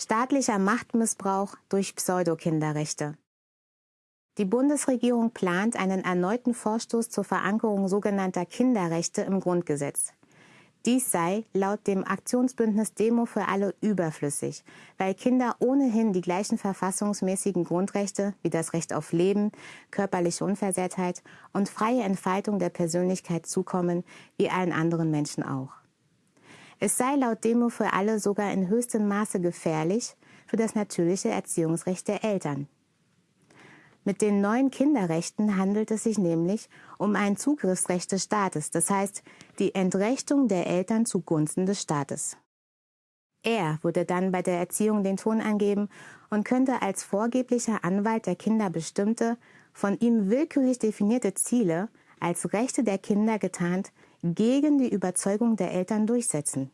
Staatlicher Machtmissbrauch durch Pseudokinderrechte. Die Bundesregierung plant einen erneuten Vorstoß zur Verankerung sogenannter Kinderrechte im Grundgesetz. Dies sei laut dem Aktionsbündnis Demo für alle überflüssig, weil Kinder ohnehin die gleichen verfassungsmäßigen Grundrechte wie das Recht auf Leben, körperliche Unversehrtheit und freie Entfaltung der Persönlichkeit zukommen, wie allen anderen Menschen auch. Es sei laut Demo für alle sogar in höchstem Maße gefährlich für das natürliche Erziehungsrecht der Eltern. Mit den neuen Kinderrechten handelt es sich nämlich um ein Zugriffsrecht des Staates, das heißt die Entrechtung der Eltern zugunsten des Staates. Er würde dann bei der Erziehung den Ton angeben und könnte als vorgeblicher Anwalt der Kinder bestimmte, von ihm willkürlich definierte Ziele als Rechte der Kinder getarnt gegen die Überzeugung der Eltern durchsetzen.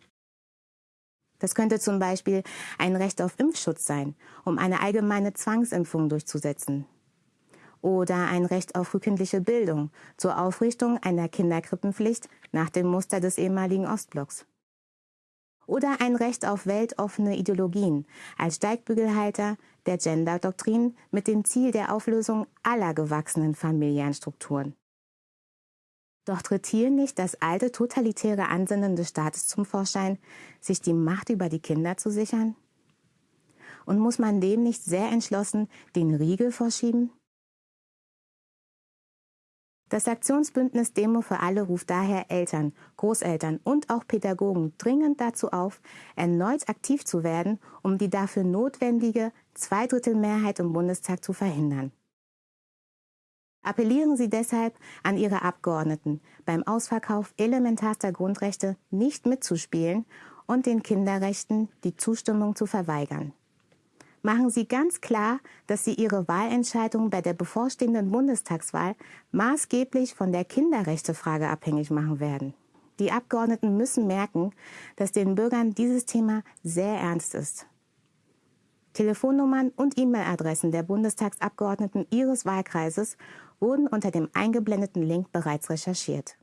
Das könnte zum Beispiel ein Recht auf Impfschutz sein, um eine allgemeine Zwangsimpfung durchzusetzen. Oder ein Recht auf frühkindliche Bildung zur Aufrichtung einer Kinderkrippenpflicht nach dem Muster des ehemaligen Ostblocks. Oder ein Recht auf weltoffene Ideologien als Steigbügelhalter der Gender-Doktrin mit dem Ziel der Auflösung aller gewachsenen Familienstrukturen. Doch tritt hier nicht das alte totalitäre Ansinnen des Staates zum Vorschein, sich die Macht über die Kinder zu sichern? Und muss man dem nicht sehr entschlossen den Riegel vorschieben? Das Aktionsbündnis Demo für alle ruft daher Eltern, Großeltern und auch Pädagogen dringend dazu auf, erneut aktiv zu werden, um die dafür notwendige Zweidrittelmehrheit im Bundestag zu verhindern. Appellieren Sie deshalb an Ihre Abgeordneten, beim Ausverkauf elementarster Grundrechte nicht mitzuspielen und den Kinderrechten die Zustimmung zu verweigern. Machen Sie ganz klar, dass Sie Ihre Wahlentscheidung bei der bevorstehenden Bundestagswahl maßgeblich von der Kinderrechtefrage abhängig machen werden. Die Abgeordneten müssen merken, dass den Bürgern dieses Thema sehr ernst ist. Telefonnummern und E-Mail-Adressen der Bundestagsabgeordneten Ihres Wahlkreises wurden unter dem eingeblendeten Link bereits recherchiert.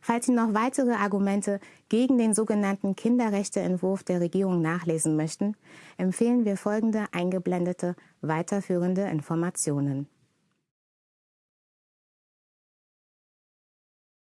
Falls Sie noch weitere Argumente gegen den sogenannten Kinderrechteentwurf der Regierung nachlesen möchten, empfehlen wir folgende eingeblendete weiterführende Informationen.